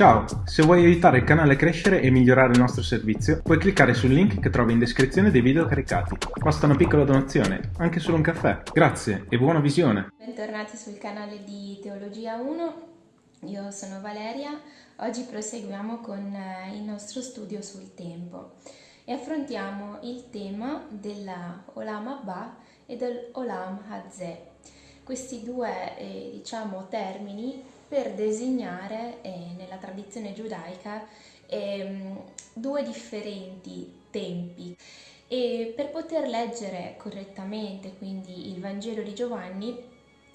Ciao, se vuoi aiutare il canale a crescere e migliorare il nostro servizio, puoi cliccare sul link che trovi in descrizione dei video caricati. Basta una piccola donazione, anche solo un caffè. Grazie e buona visione! Bentornati sul canale di Teologia 1, io sono Valeria, oggi proseguiamo con eh, il nostro studio sul tempo e affrontiamo il tema della Olam Abba e del Olam Hazeh. Questi due eh, diciamo, termini per designare eh, nella tradizione giudaica eh, due differenti tempi. E per poter leggere correttamente quindi il Vangelo di Giovanni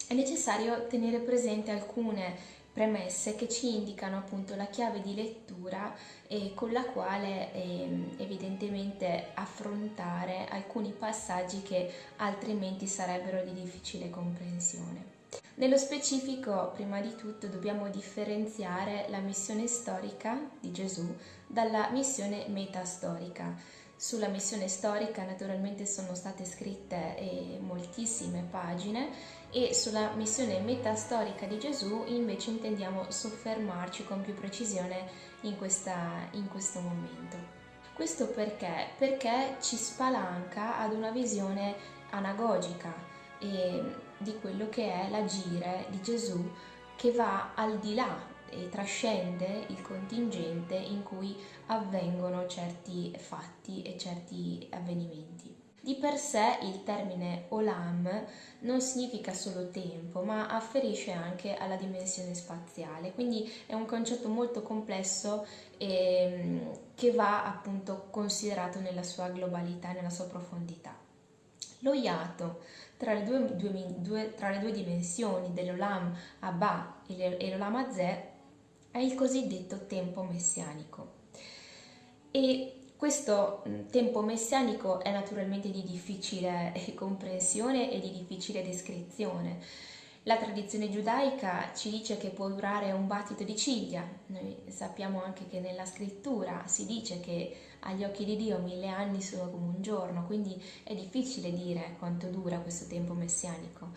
è necessario tenere presente alcune premesse che ci indicano appunto la chiave di lettura eh, con la quale eh, evidentemente affrontare alcuni passaggi che altrimenti sarebbero di difficile comprensione. Nello specifico, prima di tutto, dobbiamo differenziare la missione storica di Gesù dalla missione metastorica. Sulla missione storica naturalmente sono state scritte eh, moltissime pagine e sulla missione metastorica di Gesù invece intendiamo soffermarci con più precisione in, questa, in questo momento. Questo perché? Perché ci spalanca ad una visione anagogica e di quello che è l'agire di Gesù che va al di là e trascende il contingente in cui avvengono certi fatti e certi avvenimenti. Di per sé il termine olam non significa solo tempo, ma afferisce anche alla dimensione spaziale, quindi è un concetto molto complesso e, che va appunto considerato nella sua globalità, nella sua profondità. Lo iato tra le due, due, due, tra le due dimensioni dell'Olam Abba e l'Olam Azeh è il cosiddetto tempo messianico. E questo tempo messianico è naturalmente di difficile comprensione e di difficile descrizione. La tradizione giudaica ci dice che può durare un battito di ciglia, noi sappiamo anche che nella scrittura si dice che agli occhi di Dio mille anni sono come un giorno, quindi è difficile dire quanto dura questo tempo messianico.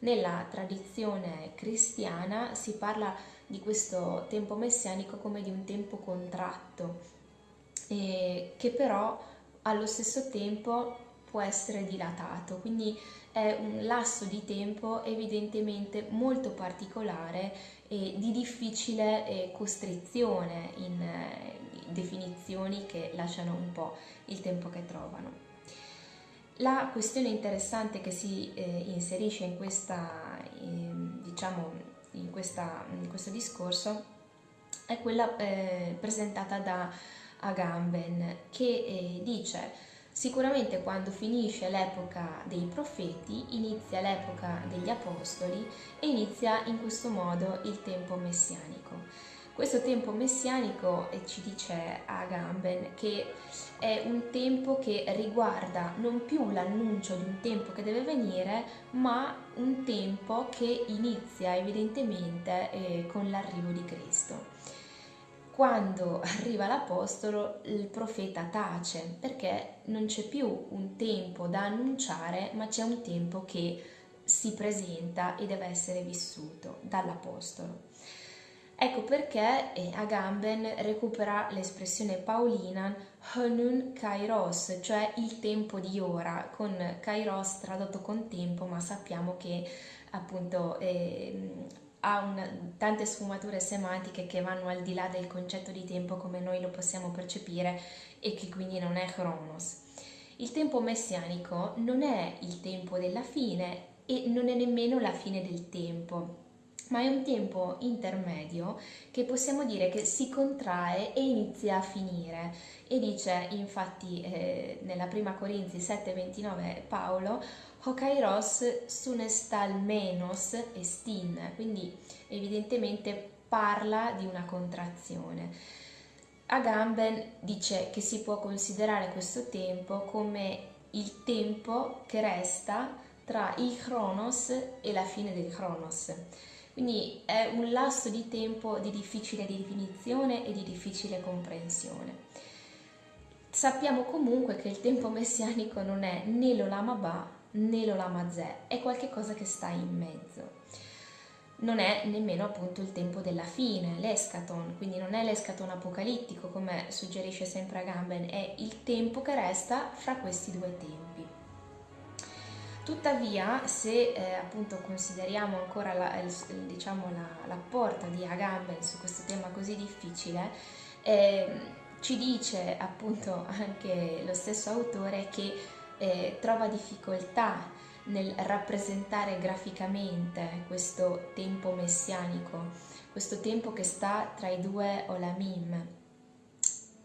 Nella tradizione cristiana si parla di questo tempo messianico come di un tempo contratto, eh, che però allo stesso tempo può essere dilatato, quindi è un lasso di tempo evidentemente molto particolare e di difficile eh, costrizione in eh, definizioni che lasciano un po' il tempo che trovano. La questione interessante che si eh, inserisce in, questa, ehm, diciamo, in, questa, in, questo discorso è quella eh, presentata da Agamben che eh, dice Sicuramente quando finisce l'epoca dei profeti inizia l'epoca degli apostoli e inizia in questo modo il tempo messianico. Questo tempo messianico, ci dice Agamben, che è un tempo che riguarda non più l'annuncio di un tempo che deve venire, ma un tempo che inizia evidentemente eh, con l'arrivo di Cristo quando arriva l'Apostolo il profeta tace perché non c'è più un tempo da annunciare ma c'è un tempo che si presenta e deve essere vissuto dall'Apostolo. Ecco perché eh, Agamben recupera l'espressione paolina Honun Kairos, cioè il tempo di ora, con Kairos tradotto con tempo, ma sappiamo che appunto eh, ha una, tante sfumature semantiche che vanno al di là del concetto di tempo come noi lo possiamo percepire e che quindi non è Chronos. Il tempo messianico non è il tempo della fine e non è nemmeno la fine del tempo, ma è un tempo intermedio che possiamo dire che si contrae e inizia a finire. E dice infatti eh, nella prima Corinzi 7:29 Paolo Hokairos sunestal menos estin, quindi evidentemente parla di una contrazione. Agamben dice che si può considerare questo tempo come il tempo che resta tra il Chronos e la fine del Chronos. Quindi è un lasso di tempo di difficile definizione e di difficile comprensione. Sappiamo comunque che il tempo messianico non è né l'Olam Abba né l'Olam Azeh, è qualcosa che sta in mezzo. non è nemmeno appunto il tempo della fine, l'escaton, quindi non è l'escaton apocalittico come suggerisce sempre Agamben, è il tempo che resta fra questi due tempi. Tuttavia, se eh, appunto consideriamo ancora la, il, diciamo, la, la, porta di Agamben su questo tema così difficile, eh, ci dice appunto anche lo stesso autore che eh, trova difficoltà nel rappresentare graficamente questo tempo messianico, questo tempo che sta tra i due Olamim.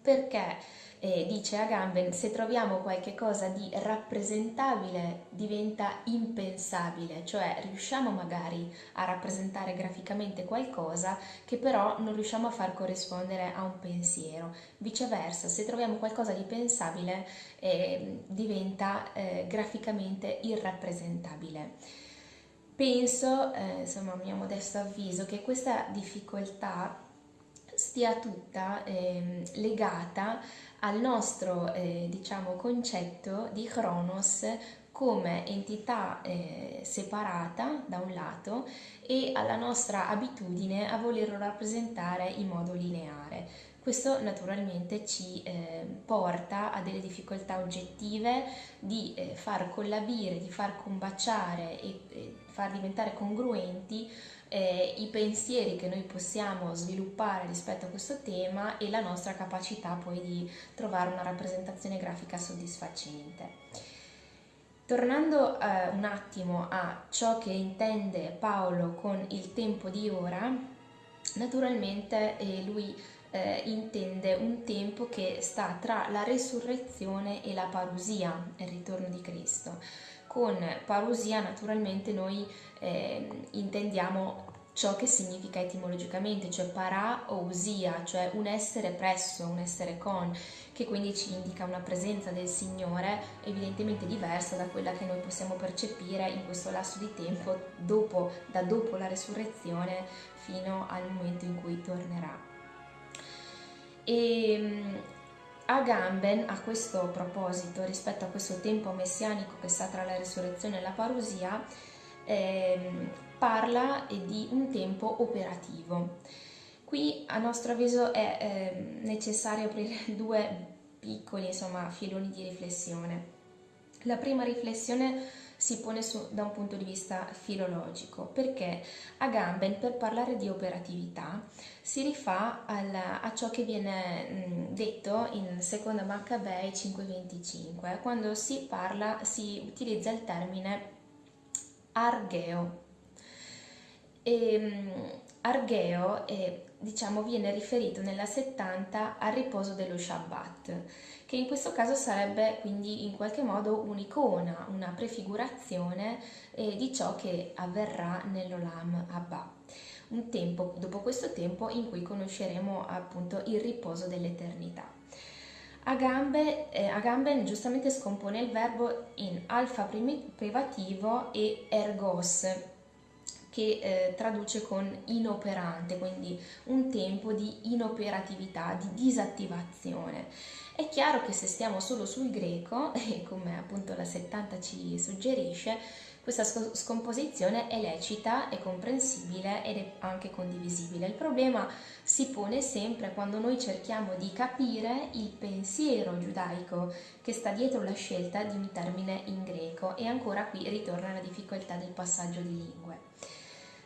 Perché? Eh, dice Agamben, se troviamo qualche cosa di rappresentabile diventa impensabile, cioè riusciamo magari a rappresentare graficamente qualcosa che però non riusciamo a far corrispondere a un pensiero. Viceversa, se troviamo qualcosa di pensabile eh, diventa eh, graficamente irrappresentabile. Penso, eh, insomma, a mio modesto avviso, che questa difficoltà stia tutta eh, legata al nostro eh, diciamo, concetto di Cronos come entità eh, separata da un lato e alla nostra abitudine a volerlo rappresentare in modo lineare. Questo naturalmente ci eh, porta a delle difficoltà oggettive di eh, far collabire, di far combaciare e, e far diventare congruenti eh, i pensieri che noi possiamo sviluppare rispetto a questo tema e la nostra capacità poi di trovare una rappresentazione grafica soddisfacente. Tornando eh, un attimo a ciò che intende Paolo con il tempo di ora, naturalmente eh, lui eh, intende un tempo che sta tra la resurrezione e la parusia, il ritorno di Cristo. Con parusia naturalmente noi eh, intendiamo ciò che significa etimologicamente, cioè para o usia, cioè un essere presso, un essere con, che quindi ci indica una presenza del Signore evidentemente diversa da quella che noi possiamo percepire in questo lasso di tempo dopo, da dopo la resurrezione fino al momento in cui tornerà. E ehm, Agamben a questo proposito, rispetto a questo tempo messianico che sta tra la risurrezione e la parusia, ehm, parla di un tempo operativo. Qui a nostro avviso è eh, necessario aprire due piccoli insomma, filoni di riflessione. La prima riflessione si pone su, da un punto di vista filologico, perché Agamben per parlare di operatività si rifà al, a ciò che viene detto in seconda Maccabei 5.25, quando si parla, si utilizza il termine argeo. E, argeo è, diciamo, viene riferito nella 70 al riposo dello Shabbat che in questo caso sarebbe quindi in qualche modo un'icona, una prefigurazione eh, di ciò che avverrà nell'Olam Abba. Un tempo, dopo questo tempo in cui conosceremo appunto il riposo dell'eternità. Agamben, eh, Agamben giustamente scompone il verbo in alfa privativo e ergos, che eh, traduce con inoperante, quindi un tempo di inoperatività, di disattivazione. È chiaro che se stiamo solo sul greco, e come appunto la 70 ci suggerisce, questa scomposizione è lecita, è comprensibile ed è anche condivisibile. Il problema si pone sempre quando noi cerchiamo di capire il pensiero giudaico che sta dietro la scelta di un termine in greco e ancora qui ritorna la difficoltà del passaggio di lingue.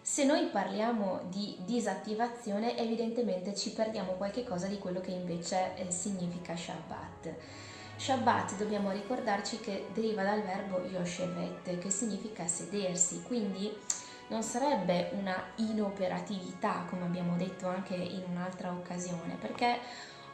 Se noi parliamo di disattivazione evidentemente ci perdiamo qualche cosa di quello che invece eh, significa Shabbat. Shabbat dobbiamo ricordarci che deriva dal verbo Yoshevet che significa sedersi, quindi non sarebbe una inoperatività come abbiamo detto anche in un'altra occasione perché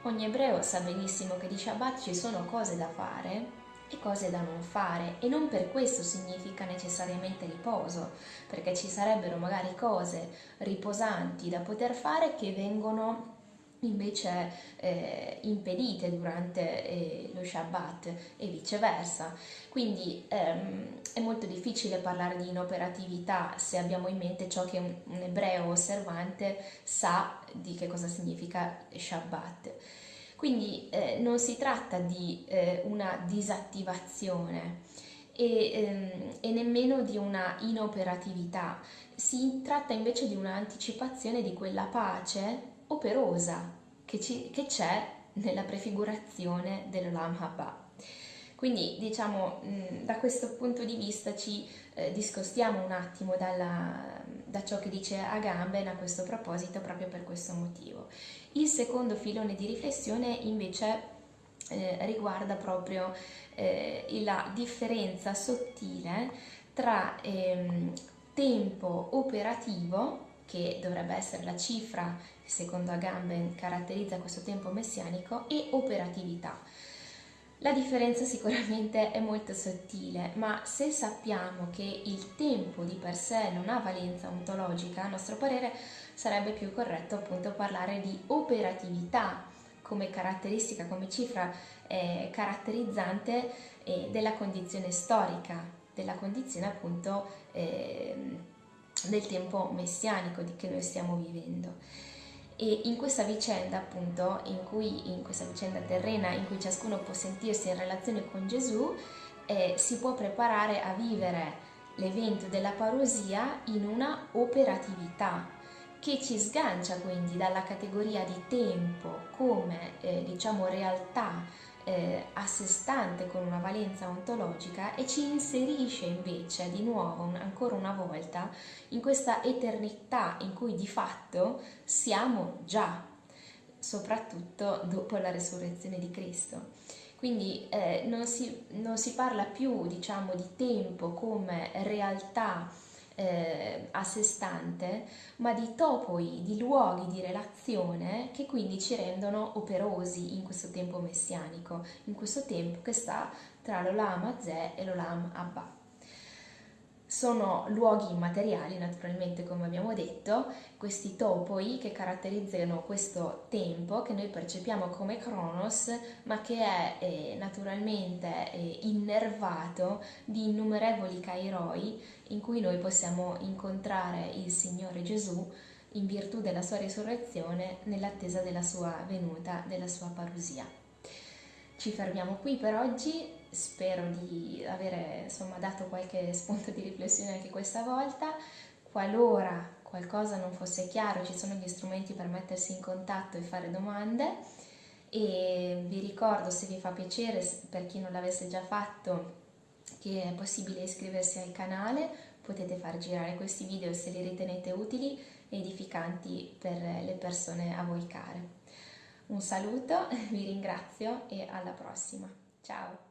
ogni ebreo sa benissimo che di Shabbat ci sono cose da fare e cose da non fare e non per questo significa necessariamente riposo, perché ci sarebbero magari cose riposanti da poter fare che vengono invece eh, impedite durante eh, lo Shabbat e viceversa. Quindi ehm, è molto difficile parlare di inoperatività se abbiamo in mente ciò che un, un ebreo osservante sa di che cosa significa Shabbat. Quindi eh, non si tratta di eh, una disattivazione e, ehm, e nemmeno di una inoperatività, si tratta invece di un'anticipazione di quella pace operosa che, c'è nella prefigurazione dell'Olam Haba. Quindi diciamo da questo punto di vista ci eh, discostiamo un attimo dalla, da ciò che dice Agamben a questo proposito proprio per questo motivo. Il secondo filone di riflessione invece eh, riguarda proprio eh, la differenza sottile tra ehm, tempo operativo, che dovrebbe essere la cifra che secondo Agamben caratterizza questo tempo messianico, e operatività. La differenza sicuramente è molto sottile, ma se sappiamo che il tempo di per sé non ha valenza ontologica, a nostro parere sarebbe più corretto appunto parlare di operatività come caratteristica, come cifra eh, caratterizzante eh, della condizione storica, della condizione appunto eh, del tempo messianico che noi stiamo vivendo. E in questa vicenda, appunto, in cui in questa vicenda terrena in cui ciascuno può sentirsi in relazione con Gesù, eh, si può preparare a vivere l'evento della parosia in una operatività che ci sgancia quindi dalla categoria di tempo come eh, diciamo realtà eh, a sé stante con una valenza ontologica e ci inserisce invece di nuovo, un, ancora una volta, in questa eternità in cui di fatto siamo già, soprattutto dopo la resurrezione di Cristo. Quindi eh, non, si, non si parla più diciamo, di tempo come realtà eh, a sé stante, ma di topoi, di luoghi di relazione che quindi ci rendono operosi in questo tempo messianico, in questo tempo che sta tra l'Olam Azeh e l'Olam Abba. Sono luoghi immateriali, naturalmente, come abbiamo detto, questi topoi che caratterizzano questo tempo che noi percepiamo come Kronos, ma che è eh, naturalmente eh, innervato di innumerevoli kairoi in cui noi possiamo incontrare il Signore Gesù in virtù della sua risurrezione nell'attesa della sua venuta, della sua parusia. Ci fermiamo qui per oggi, spero di avere insomma, dato qualche spunto di riflessione anche questa volta. Qualora qualcosa non fosse chiaro, ci sono gli strumenti per mettersi in contatto e fare domande e vi ricordo se vi fa piacere, per chi non l'avesse già fatto, che è possibile iscriversi al canale, potete far girare questi video se li ritenete utili e edificanti per le persone a voi care. Un saluto, vi ringrazio e alla prossima. Ciao!